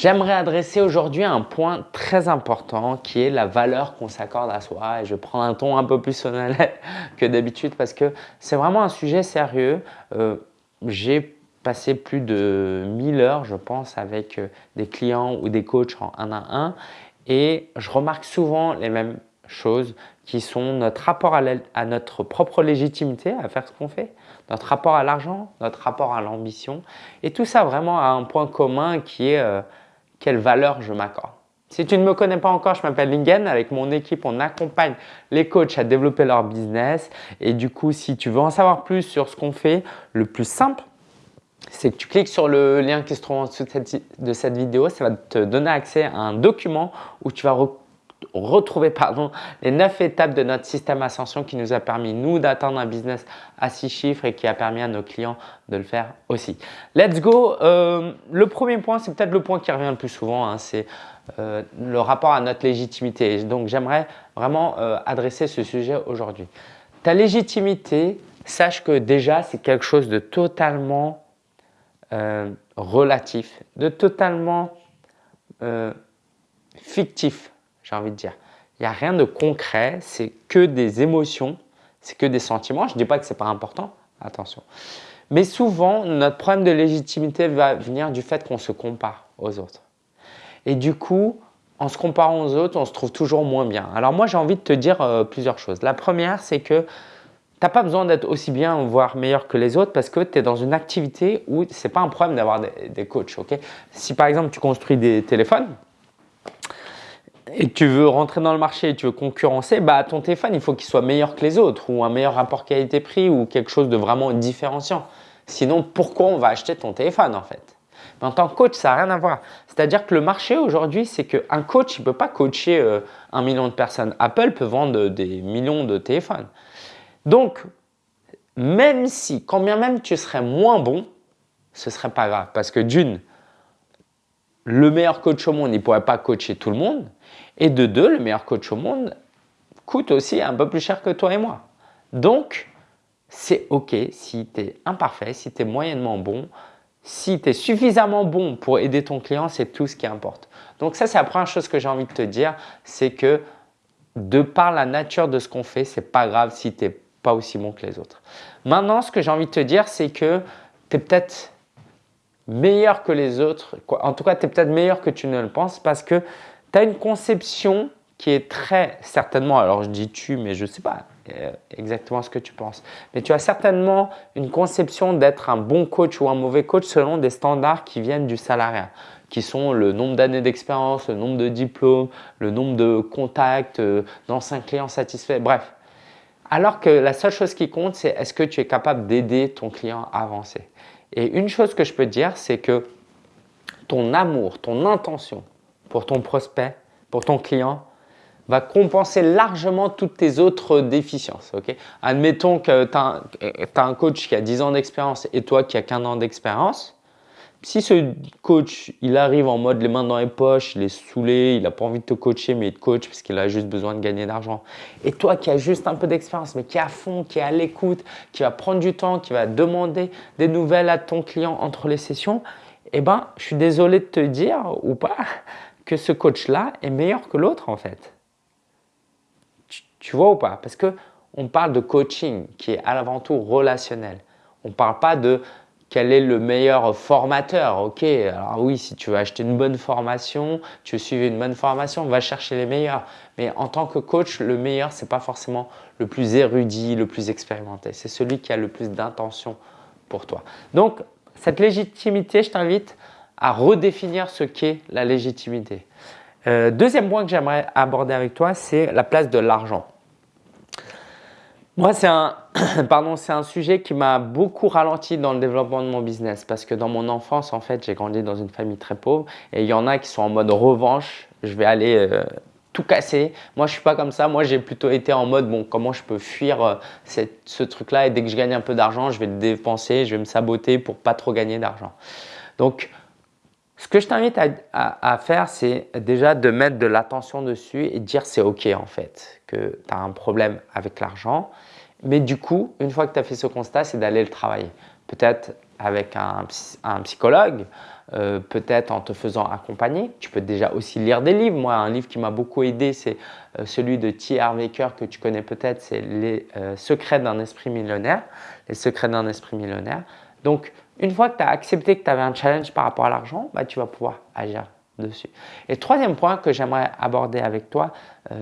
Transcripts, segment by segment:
J'aimerais adresser aujourd'hui un point très important qui est la valeur qu'on s'accorde à soi. Et je prends un ton un peu plus solennel que d'habitude parce que c'est vraiment un sujet sérieux. Euh, j'ai passé plus de 1000 heures, je pense, avec euh, des clients ou des coachs en un à un et je remarque souvent les mêmes choses qui sont notre rapport à, notre propre légitimité à faire ce qu'on fait, notre rapport à l'argent, notre rapport à l'ambition et tout ça vraiment a un point commun qui est euh, quelle valeur je m'accorde. Si tu ne me connais pas encore, je m'appelle Lingen. Avec mon équipe, on accompagne les coachs à développer leur business. Et du coup, si tu veux en savoir plus sur ce qu'on fait, le plus simple, c'est que tu cliques sur le lien qui se trouve en dessous de cette, vidéo. Ça va te donner accès à un document où tu vas retrouver pardon, les 9 étapes de notre système Ascension qui nous a permis, nous, d'atteindre un business à 6 chiffres et qui a permis à nos clients de le faire aussi. Let's go euh, Le premier point, c'est peut-être le point qui revient le plus souvent, hein, c'est euh, le rapport à notre légitimité. Donc, j'aimerais vraiment euh, adresser ce sujet aujourd'hui. Ta légitimité, sache que déjà, c'est quelque chose de totalement relatif, de totalement fictif j'ai envie de dire. Il n'y a rien de concret, c'est que des émotions, c'est que des sentiments. Je ne dis pas que ce n'est pas important, attention. Mais souvent, notre problème de légitimité va venir du fait qu'on se compare aux autres. Et du coup, en se comparant aux autres, on se trouve toujours moins bien. Alors moi, j'ai envie de te dire euh, plusieurs choses. La première, c'est que tu n'as pas besoin d'être aussi bien, voire meilleur que les autres parce que tu es dans une activité où ce n'est pas un problème d'avoir des, coachs. si par exemple, tu construis des téléphones, et tu veux rentrer dans le marché tu veux concurrencer, bah, ton téléphone, il faut qu'il soit meilleur que les autres ou un meilleur rapport qualité-prix ou quelque chose de vraiment différenciant. Sinon, pourquoi on va acheter ton téléphone en fait? Mais en tant que coach, ça n'a rien à voir. C'est-à-dire que le marché aujourd'hui, c'est qu'un coach, il ne peut pas coacher euh, un million de personnes. Apple peut vendre des millions de téléphones. Donc, même si, quand bien même tu serais moins bon, ce ne serait pas grave. Parce que d'une, le meilleur coach au monde, il ne pourrait pas coacher tout le monde. Et de deux, le meilleur coach au monde coûte aussi un peu plus cher que toi et moi. Donc, c'est OK si tu es imparfait, si tu es moyennement bon, si tu es suffisamment bon pour aider ton client, c'est tout ce qui importe. Donc ça, c'est la première chose que j'ai envie de te dire, c'est que de par la nature de ce qu'on fait, c'est pas grave si tu n'es pas aussi bon que les autres. Maintenant, ce que j'ai envie de te dire, c'est que tu es peut-être meilleur que les autres. En tout cas, tu es peut-être meilleur que tu ne le penses parce que tu as une conception qui est très certainement, alors je dis tu, mais je ne sais pas euh, exactement ce que tu penses, mais tu as certainement une conception d'être un bon coach ou un mauvais coach selon des standards qui viennent du salariat, qui sont le nombre d'années d'expérience, le nombre de diplômes, le nombre de contacts, euh, d'anciens clients satisfaits, bref. Alors que la seule chose qui compte, c'est est-ce que tu es capable d'aider ton client à avancer. Et une chose que je peux dire, c'est que ton amour, ton intention pour ton prospect, pour ton client, va compenser largement toutes tes autres déficiences. Admettons que tu as, un coach qui a 10 ans d'expérience et toi qui as 15 ans d'expérience. Si ce coach, il arrive en mode les mains dans les poches, il est saoulé, il n'a pas envie de te coacher, mais il te coach parce qu'il a juste besoin de gagner d'argent. Et toi qui as juste un peu d'expérience, mais qui est à fond, qui est à l'écoute, qui va prendre du temps, qui va demander des nouvelles à ton client entre les sessions, eh ben, je suis désolé de te dire ou pas, que ce coach-là est meilleur que l'autre en fait. Tu, vois ou pas? Parce que on parle de coaching qui est avant tout relationnel. On ne parle pas de quel est le meilleur formateur. Ok, alors oui, si tu veux acheter une bonne formation, tu veux suivre une bonne formation, va chercher les meilleurs. Mais en tant que coach, le meilleur, ce n'est pas forcément le plus érudit, le plus expérimenté. C'est celui qui a le plus d'intention pour toi. Donc, cette légitimité, je t'invite à redéfinir ce qu'est la légitimité. Euh, deuxième point que j'aimerais aborder avec toi, c'est la place de l'argent. Moi, c'est un, pardon, c'est un sujet qui m'a beaucoup ralenti dans le développement de mon business parce que dans mon enfance, en fait, j'ai grandi dans une famille très pauvre et il y en a qui sont en mode revanche. Je vais aller euh, tout casser. Moi, je suis pas comme ça. Moi, j'ai plutôt été en mode bon, comment je peux fuir euh, ce truc-là et dès que je gagne un peu d'argent, je vais le dépenser, je vais me saboter pour pas trop gagner d'argent. Donc, ce que je t'invite à, faire, c'est déjà de mettre de l'attention dessus et dire c'est OK en fait, que tu as un problème avec l'argent. Mais du coup, une fois que tu as fait ce constat, c'est d'aller le travailler. Peut-être avec un, psychologue, euh, peut-être en te faisant accompagner. Tu peux déjà aussi lire des livres. Moi, un livre qui m'a beaucoup aidé, c'est euh, celui de T. Harv que tu connais peut-être, c'est Les secrets d'un esprit millionnaire. Les secrets d'un esprit millionnaire. Donc, une fois que tu as accepté que tu avais un challenge par rapport à l'argent, bah, tu vas pouvoir agir dessus. Et troisième point que j'aimerais aborder avec toi,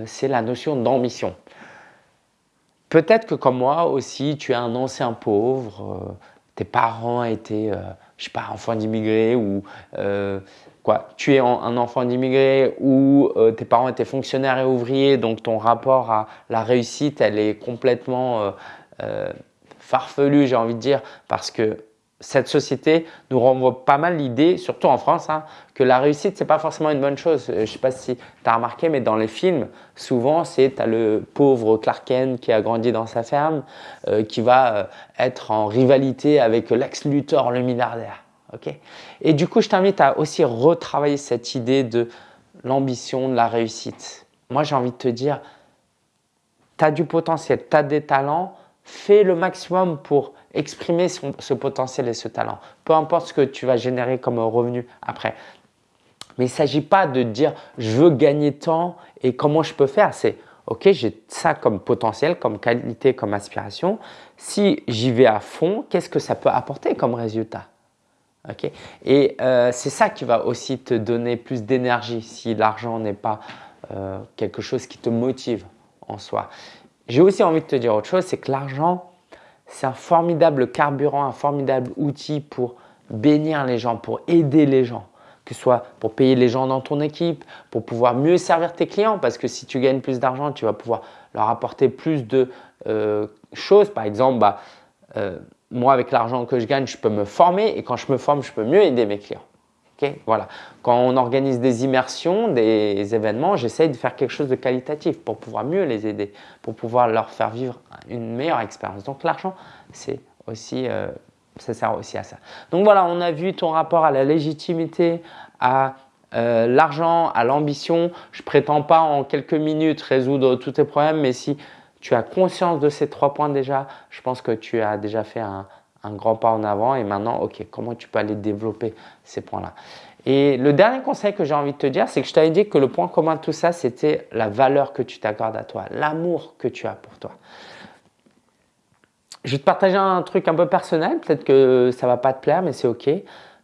c'est la notion d'ambition. Peut-être que comme moi aussi, tu es un ancien pauvre, euh, tes parents étaient, euh, je sais pas, enfants d'immigrés ou euh, quoi, tu es un enfant d'immigrés ou tes parents étaient fonctionnaires et ouvriers, donc ton rapport à la réussite, elle est complètement farfelu, j'ai envie de dire, parce que cette société nous renvoie pas mal l'idée, surtout en France, hein, que la réussite, c'est pas forcément une bonne chose. Je ne sais pas si tu as remarqué, mais dans les films, souvent, c'est le pauvre Clark Kent qui a grandi dans sa ferme, euh, qui va euh, être en rivalité avec Lex Luthor, le milliardaire. Et du coup, je t'invite à aussi retravailler cette idée de l'ambition, de la réussite. Moi, j'ai envie de te dire, tu as du potentiel, tu as des talents, fais le maximum pour exprimer ce potentiel et ce talent. Peu importe ce que tu vas générer comme revenu après. Mais il ne s'agit pas de dire je veux gagner tant et comment je peux faire. C'est ok, j'ai ça comme potentiel, comme qualité, comme aspiration. Si j'y vais à fond, qu'est-ce que ça peut apporter comme résultat? Ok? Et euh, c'est ça qui va aussi te donner plus d'énergie si l'argent n'est pas euh, quelque chose qui te motive en soi. J'ai aussi envie de te dire autre chose, c'est que l'argent, c'est un formidable carburant, un formidable outil pour bénir les gens, pour aider les gens, que ce soit pour payer les gens dans ton équipe, pour pouvoir mieux servir tes clients, parce que si tu gagnes plus d'argent, tu vas pouvoir leur apporter plus de euh, choses. Par exemple, bah, euh, moi, avec l'argent que je gagne, je peux me former et quand je me forme, je peux mieux aider mes clients voilà. Quand on organise des immersions, des événements, j'essaye de faire quelque chose de qualitatif pour pouvoir mieux les aider, pour pouvoir leur faire vivre une meilleure expérience. Donc l'argent, c'est aussi, euh, ça sert aussi à ça. Donc voilà, on a vu ton rapport à la légitimité, à euh, l'argent, à l'ambition. Je prétends pas en quelques minutes résoudre tous tes problèmes, mais si tu as conscience de ces trois points déjà, je pense que tu as déjà fait un, un grand pas en avant et maintenant, ok, comment tu peux aller développer ces points-là? Et le dernier conseil que j'ai envie de te dire, c'est que je t'avais dit que le point commun de tout ça, c'était la valeur que tu t'accordes à toi, l'amour que tu as pour toi. Je vais te partager un truc un peu personnel, peut-être que ça va pas te plaire, mais c'est ok.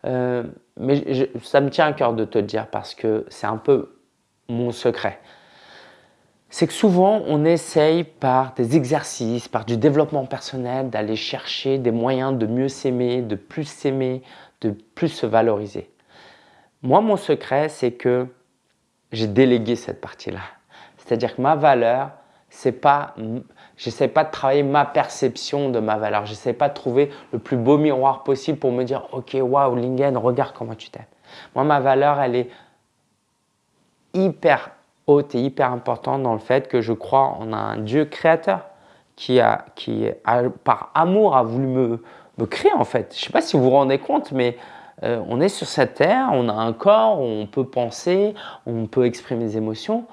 Euh, mais ça me tient à cœur de te le dire parce que c'est un peu mon secret c'est que souvent on essaye par des exercices, par du développement personnel, d'aller chercher des moyens de mieux s'aimer, de plus s'aimer, de plus se valoriser. Moi, mon secret, c'est que j'ai délégué cette partie-là. C'est-à-dire que ma valeur, c'est pas, j'essaie pas de travailler ma perception de ma valeur. J'essaie pas de trouver le plus beau miroir possible pour me dire, ok, waouh, Lingen, regarde comment tu t'aimes. Moi, ma valeur, elle est hyper haute et hyper importante dans le fait que je crois en un Dieu créateur qui, a, qui par amour, a voulu me, me créer en fait. Je ne sais pas si vous vous rendez compte, mais euh, on est sur cette terre, on a un corps, on peut penser, on peut exprimer des émotions.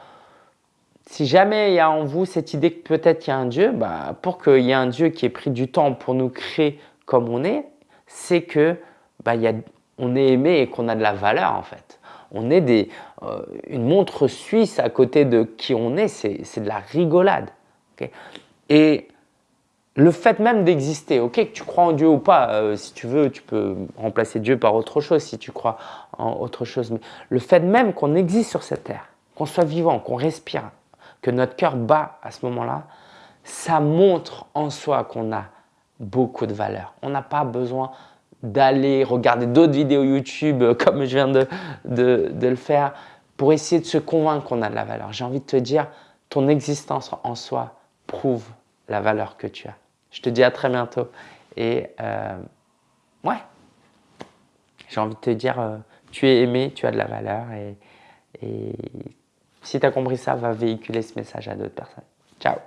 Si jamais il y a en vous cette idée que peut-être il y a un Dieu, bah, pour qu'il y ait un Dieu qui ait pris du temps pour nous créer comme on est, c'est que bah, y a, on est aimé et qu'on a de la valeur en fait on est des, euh, une montre suisse à côté de qui on est, c'est de la rigolade. et le fait même d'exister, ok, que tu crois en Dieu ou pas, euh, si tu veux, tu peux remplacer Dieu par autre chose si tu crois en autre chose. Mais le fait même qu'on existe sur cette terre, qu'on soit vivant, qu'on respire, que notre cœur bat à ce moment-là, ça montre en soi qu'on a beaucoup de valeur. On n'a pas besoin d'aller regarder d'autres vidéos YouTube euh, comme je viens de, de, le faire pour essayer de se convaincre qu'on a de la valeur. J'ai envie de te dire, ton existence en soi prouve la valeur que tu as. Je te dis à très bientôt et euh, ouais, j'ai envie de te dire, euh, tu es aimé, tu as de la valeur et, et si tu as compris ça, va véhiculer ce message à d'autres personnes. Ciao